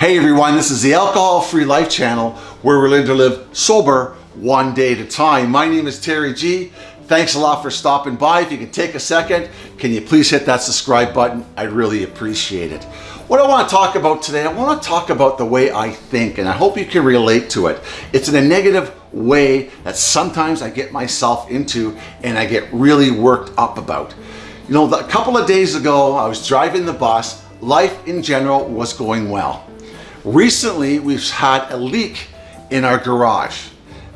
Hey everyone, this is the Alcohol Free Life channel where we're learning to live sober one day at a time. My name is Terry G. Thanks a lot for stopping by. If you can take a second, can you please hit that subscribe button? I'd really appreciate it. What I want to talk about today, I want to talk about the way I think and I hope you can relate to it. It's in a negative way that sometimes I get myself into and I get really worked up about. You know, a couple of days ago, I was driving the bus. Life in general was going well. Recently, we've had a leak in our garage.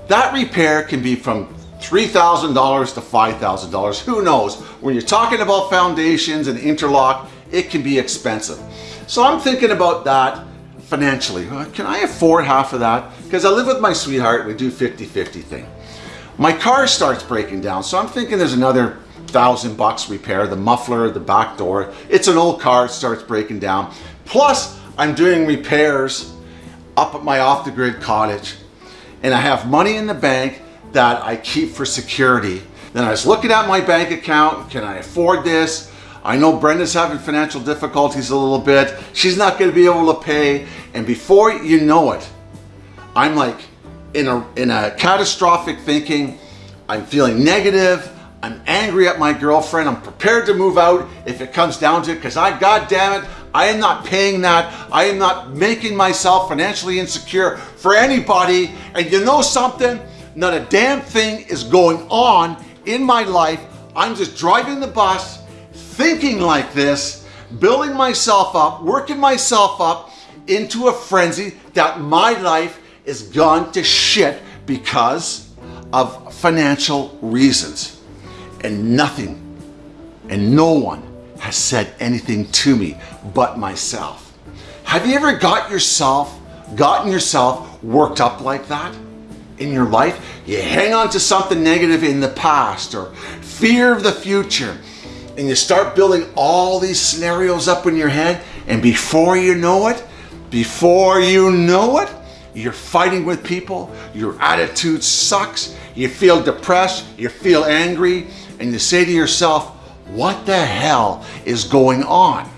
That repair can be from $3,000 to $5,000, who knows? When you're talking about foundations and interlock, it can be expensive. So I'm thinking about that financially. Uh, can I afford half of that? Because I live with my sweetheart, we do 50-50 thing. My car starts breaking down, so I'm thinking there's another thousand bucks repair, the muffler, the back door. It's an old car, it starts breaking down. Plus, I'm doing repairs up at my off-the-grid cottage and I have money in the bank that I keep for security. Then I was looking at my bank account, can I afford this? I know Brenda's having financial difficulties a little bit. She's not gonna be able to pay. And before you know it, I'm like in a, in a catastrophic thinking, I'm feeling negative, I'm angry at my girlfriend. I'm prepared to move out if it comes down to it because I, God damn it, I am not paying that. I am not making myself financially insecure for anybody. And you know something? Not a damn thing is going on in my life. I'm just driving the bus, thinking like this, building myself up, working myself up into a frenzy that my life is gone to shit because of financial reasons and nothing and no one has said anything to me but myself. Have you ever got yourself, gotten yourself worked up like that in your life? You hang on to something negative in the past or fear of the future and you start building all these scenarios up in your head and before you know it, before you know it, you're fighting with people, your attitude sucks, you feel depressed, you feel angry, and you say to yourself, what the hell is going on?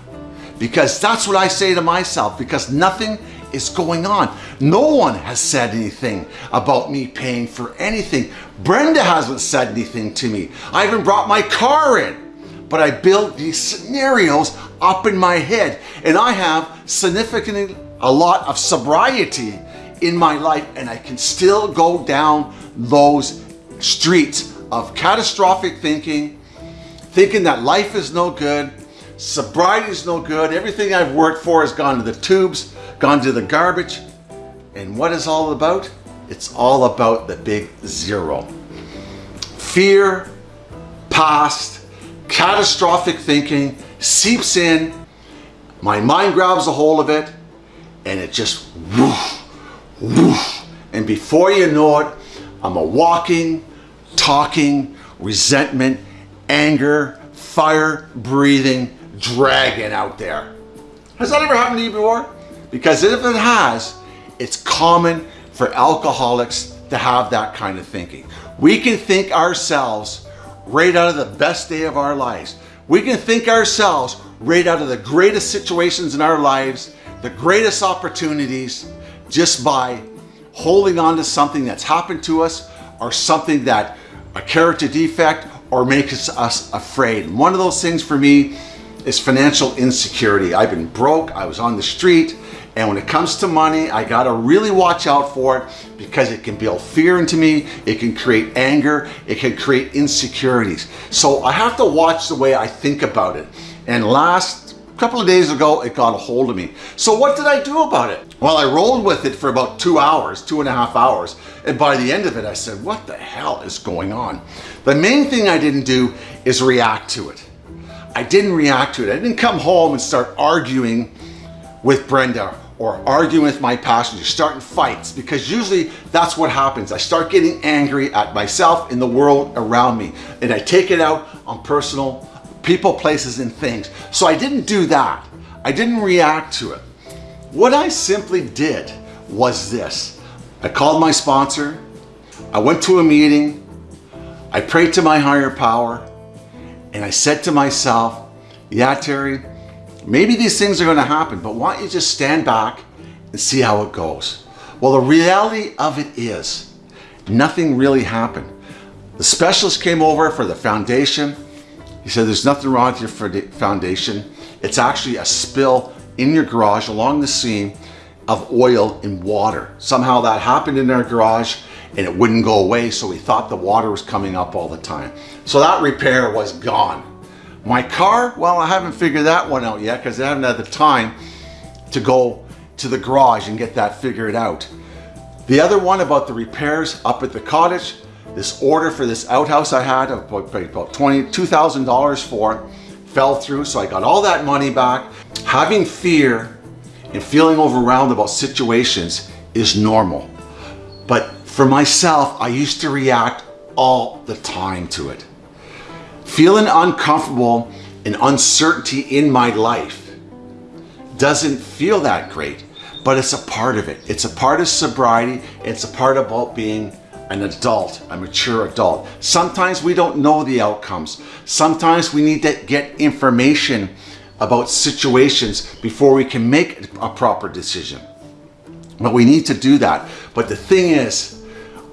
Because that's what I say to myself, because nothing is going on. No one has said anything about me paying for anything. Brenda hasn't said anything to me. I haven't brought my car in, but I build these scenarios up in my head and I have significantly a lot of sobriety in my life and I can still go down those streets of catastrophic thinking, thinking that life is no good, sobriety is no good, everything I've worked for has gone to the tubes, gone to the garbage. And what is all about? It's all about the big zero. Fear, past, catastrophic thinking seeps in, my mind grabs a hold of it, and it just woof, woof. And before you know it, I'm a walking, talking, resentment, anger, fire breathing dragon out there. Has that ever happened to you before? Because if it has, it's common for alcoholics to have that kind of thinking. We can think ourselves right out of the best day of our lives. We can think ourselves right out of the greatest situations in our lives, the greatest opportunities, just by holding on to something that's happened to us or something that a character defect or makes us afraid. One of those things for me is financial insecurity. I've been broke, I was on the street, and when it comes to money, I gotta really watch out for it because it can build fear into me, it can create anger, it can create insecurities. So I have to watch the way I think about it. And last a couple of days ago, it got a hold of me. So what did I do about it? Well, I rolled with it for about two hours, two and a half hours. And by the end of it, I said, what the hell is going on? The main thing I didn't do is react to it. I didn't react to it. I didn't come home and start arguing with Brenda or arguing with my passenger, starting fights, because usually that's what happens. I start getting angry at myself and the world around me, and I take it out on personal people, places, and things. So I didn't do that. I didn't react to it. What I simply did was this. I called my sponsor. I went to a meeting. I prayed to my higher power. And I said to myself, yeah, Terry, maybe these things are going to happen, but why don't you just stand back and see how it goes. Well, the reality of it is nothing really happened. The specialist came over for the foundation. He said, there's nothing wrong with your foundation. It's actually a spill in your garage along the seam of oil and water. Somehow that happened in our garage and it wouldn't go away. So we thought the water was coming up all the time. So that repair was gone. My car, well, I haven't figured that one out yet because I haven't had the time to go to the garage and get that figured out. The other one about the repairs up at the cottage, this order for this outhouse I had about, about $22,000 for fell through. So I got all that money back. Having fear and feeling overwhelmed about situations is normal. But for myself, I used to react all the time to it. Feeling uncomfortable and uncertainty in my life doesn't feel that great, but it's a part of it. It's a part of sobriety. It's a part about being an adult, a mature adult. Sometimes we don't know the outcomes. Sometimes we need to get information about situations before we can make a proper decision. But we need to do that. But the thing is,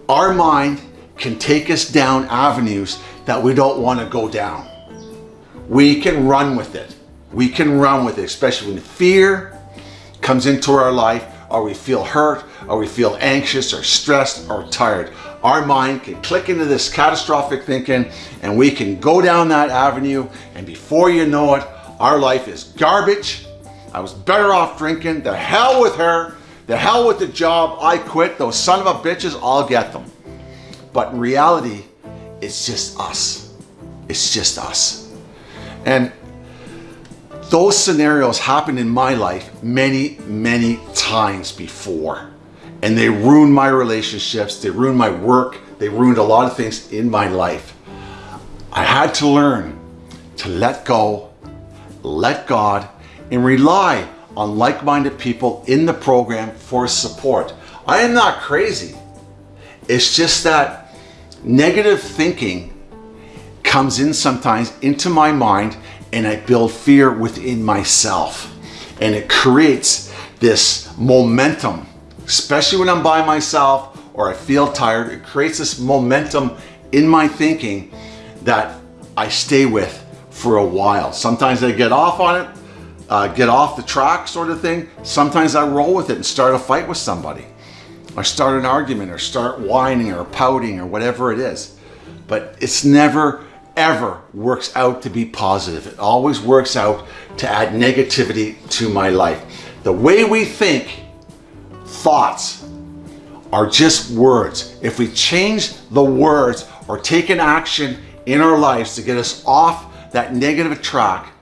our mind can take us down avenues that we don't want to go down. We can run with it. We can run with it, especially when fear comes into our life or we feel hurt or we feel anxious or stressed or tired. Our mind can click into this catastrophic thinking and we can go down that avenue and before you know it, our life is garbage. I was better off drinking. The hell with her. The hell with the job. I quit. Those son of a bitches, I'll get them. But in reality, it's just us. It's just us. And those scenarios happened in my life many, many times before. And they ruined my relationships. They ruined my work. They ruined a lot of things in my life. I had to learn to let go, let God, and rely on like-minded people in the program for support. I am not crazy. It's just that negative thinking comes in sometimes into my mind and I build fear within myself. And it creates this momentum, especially when I'm by myself or I feel tired, it creates this momentum in my thinking that I stay with for a while. Sometimes I get off on it, uh, get off the track sort of thing. Sometimes I roll with it and start a fight with somebody or start an argument or start whining or pouting or whatever it is. But it's never ever works out to be positive. It always works out to add negativity to my life. The way we think, thoughts, are just words. If we change the words or take an action in our lives to get us off that negative track,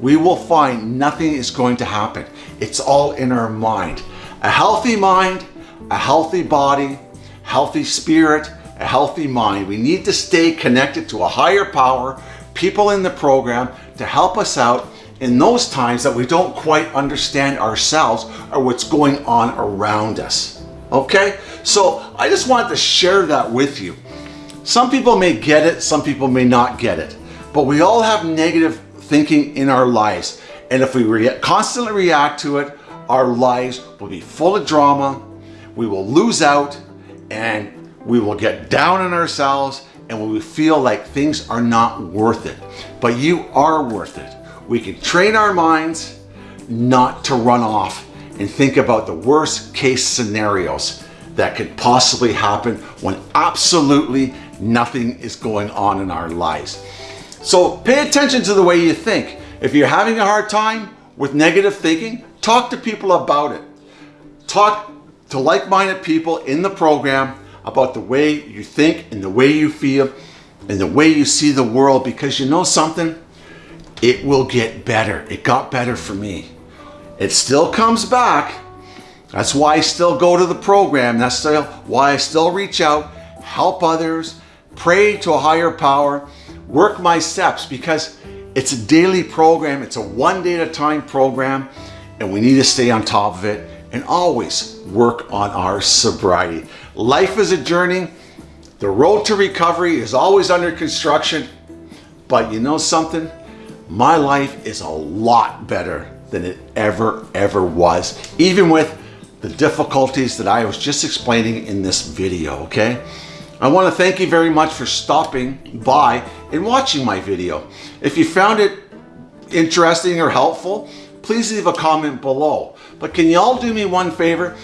we will find nothing is going to happen. It's all in our mind. A healthy mind a healthy body, healthy spirit, a healthy mind. We need to stay connected to a higher power, people in the program to help us out in those times that we don't quite understand ourselves or what's going on around us. Okay? So I just wanted to share that with you. Some people may get it, some people may not get it, but we all have negative thinking in our lives. And if we re constantly react to it, our lives will be full of drama, we will lose out and we will get down on ourselves and we feel like things are not worth it. But you are worth it. We can train our minds not to run off and think about the worst case scenarios that could possibly happen when absolutely nothing is going on in our lives. So pay attention to the way you think. If you're having a hard time with negative thinking, talk to people about it. Talk to like-minded people in the program about the way you think and the way you feel and the way you see the world because you know something? It will get better. It got better for me. It still comes back. That's why I still go to the program. That's still why I still reach out, help others, pray to a higher power, work my steps because it's a daily program. It's a one day at a time program and we need to stay on top of it and always work on our sobriety. Life is a journey. The road to recovery is always under construction. But you know something? My life is a lot better than it ever, ever was. Even with the difficulties that I was just explaining in this video, okay? I want to thank you very much for stopping by and watching my video. If you found it interesting or helpful, please leave a comment below. But can you all do me one favor?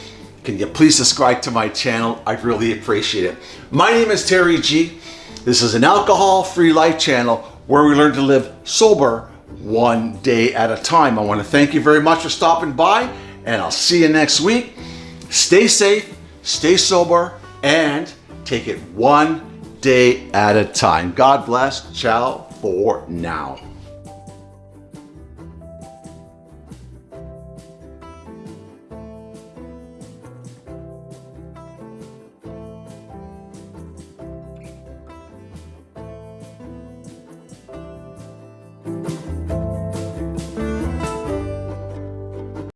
Can you please subscribe to my channel? I'd really appreciate it. My name is Terry G. This is an alcohol-free life channel where we learn to live sober one day at a time. I want to thank you very much for stopping by and I'll see you next week. Stay safe, stay sober, and take it one day at a time. God bless. Ciao for now.